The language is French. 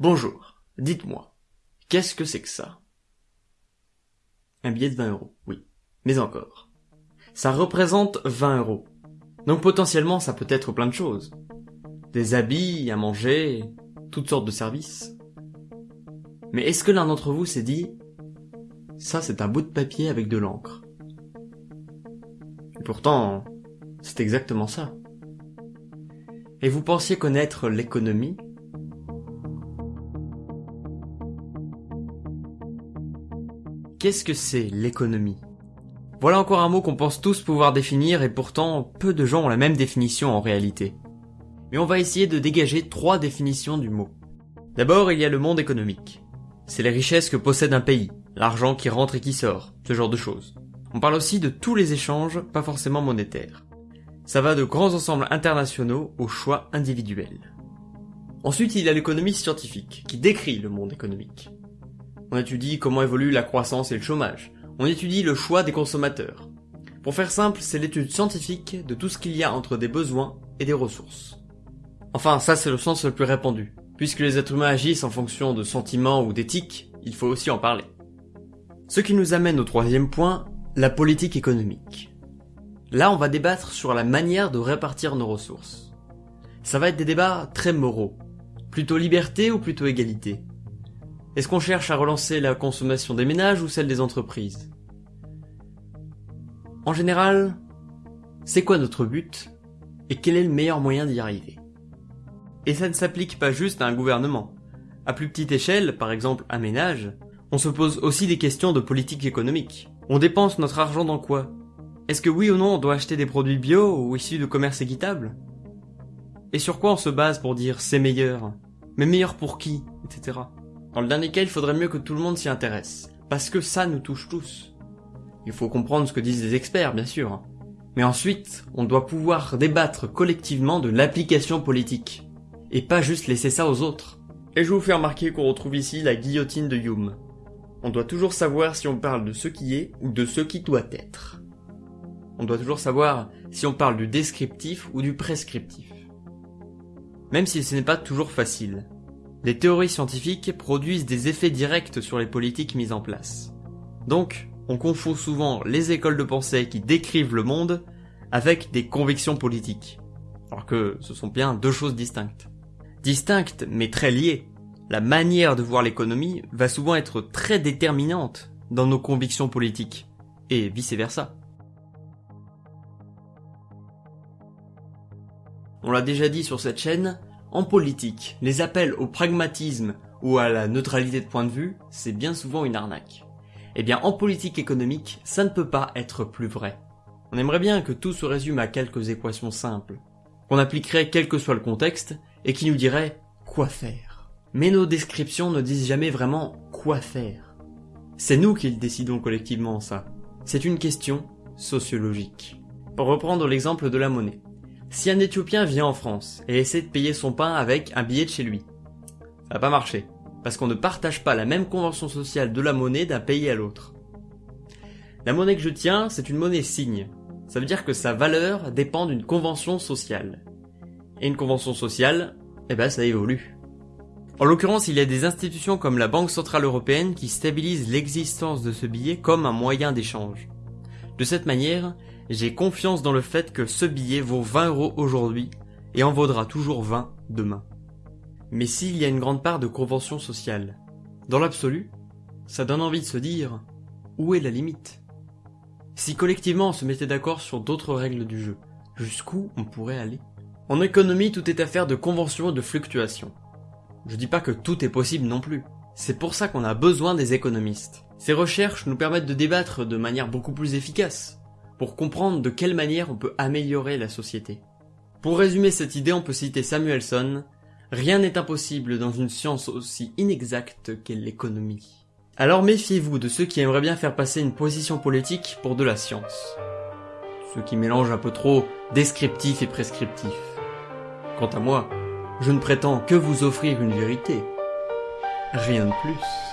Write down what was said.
Bonjour, dites-moi, qu'est-ce que c'est que ça? Un billet de 20 euros, oui. Mais encore. Ça représente 20 euros. Donc potentiellement ça peut être plein de choses. Des habits, à manger, toutes sortes de services. Mais est-ce que l'un d'entre vous s'est dit ça c'est un bout de papier avec de l'encre Et pourtant, c'est exactement ça. Et vous pensiez connaître l'économie? Qu'est-ce que c'est l'économie? Voilà encore un mot qu'on pense tous pouvoir définir et pourtant peu de gens ont la même définition en réalité. Mais on va essayer de dégager trois définitions du mot. D'abord, il y a le monde économique. C'est les richesses que possède un pays, l'argent qui rentre et qui sort, ce genre de choses. On parle aussi de tous les échanges, pas forcément monétaires. Ça va de grands ensembles internationaux aux choix individuels. Ensuite, il y a l'économie scientifique, qui décrit le monde économique. On étudie comment évolue la croissance et le chômage. On étudie le choix des consommateurs. Pour faire simple, c'est l'étude scientifique de tout ce qu'il y a entre des besoins et des ressources. Enfin, ça c'est le sens le plus répandu. Puisque les êtres humains agissent en fonction de sentiments ou d'éthique, il faut aussi en parler. Ce qui nous amène au troisième point, la politique économique. Là, on va débattre sur la manière de répartir nos ressources. Ça va être des débats très moraux. Plutôt liberté ou plutôt égalité? Est-ce qu'on cherche à relancer la consommation des ménages ou celle des entreprises? En général, c'est quoi notre but et quel est le meilleur moyen d'y arriver? Et ça ne s'applique pas juste à un gouvernement. À plus petite échelle, par exemple un ménage, on se pose aussi des questions de politique économique. On dépense notre argent dans quoi? Est-ce que oui ou non on doit acheter des produits bio ou issus de commerce équitable Et sur quoi on se base pour dire c'est meilleur? Mais meilleur pour qui Etc. Dans le dernier cas, il faudrait mieux que tout le monde s'y intéresse, parce que ça nous touche tous. Il faut comprendre ce que disent les experts, bien sûr. Mais ensuite, on doit pouvoir débattre collectivement de l'application politique, et pas juste laisser ça aux autres. Et je vous fais remarquer qu'on retrouve ici la guillotine de Hume. On doit toujours savoir si on parle de ce qui est ou de ce qui doit être. On doit toujours savoir si on parle du descriptif ou du prescriptif. Même si ce n'est pas toujours facile. Les théories scientifiques produisent des effets directs sur les politiques mises en place. Donc, on confond souvent les écoles de pensée qui décrivent le monde avec des convictions politiques. Alors que ce sont bien deux choses distinctes. Distinctes mais très liées. La manière de voir l'économie va souvent être très déterminante dans nos convictions politiques, et vice versa. On l'a déjà dit sur cette chaîne, en politique, les appels au pragmatisme ou à la neutralité de point de vue, c'est bien souvent une arnaque. Eh bien, en politique économique, ça ne peut pas être plus vrai. On aimerait bien que tout se résume à quelques équations simples, qu'on appliquerait quel que soit le contexte, et qui nous dirait quoi faire. Mais nos descriptions ne disent jamais vraiment quoi faire. C'est nous qui décidons collectivement, ça. C'est une question sociologique. Pour reprendre l'exemple de la monnaie. Si un Éthiopien vient en France et essaie de payer son pain avec un billet de chez lui, ça va pas marcher, parce qu'on ne partage pas la même convention sociale de la monnaie d'un pays à l'autre. La monnaie que je tiens, c'est une monnaie signe. Ça veut dire que sa valeur dépend d'une convention sociale. Et une convention sociale, eh ben ça évolue. En l'occurrence, il y a des institutions comme la Banque Centrale Européenne qui stabilisent l'existence de ce billet comme un moyen d'échange. De cette manière, j'ai confiance dans le fait que ce billet vaut 20 euros aujourd'hui et en vaudra toujours 20 demain. Mais s'il y a une grande part de convention sociale, dans l'absolu, ça donne envie de se dire où est la limite? Si collectivement on se mettait d'accord sur d'autres règles du jeu, jusqu'où on pourrait aller? En économie, tout est affaire de convention et de fluctuation. Je dis pas que tout est possible non plus. C'est pour ça qu'on a besoin des économistes. Ces recherches nous permettent de débattre de manière beaucoup plus efficace, pour comprendre de quelle manière on peut améliorer la société. Pour résumer cette idée, on peut citer Samuelson, Rien n'est impossible dans une science aussi inexacte qu'est l'économie. Alors méfiez-vous de ceux qui aimeraient bien faire passer une position politique pour de la science. Ceux qui mélangent un peu trop descriptif et prescriptif. Quant à moi, je ne prétends que vous offrir une vérité. Rien de plus.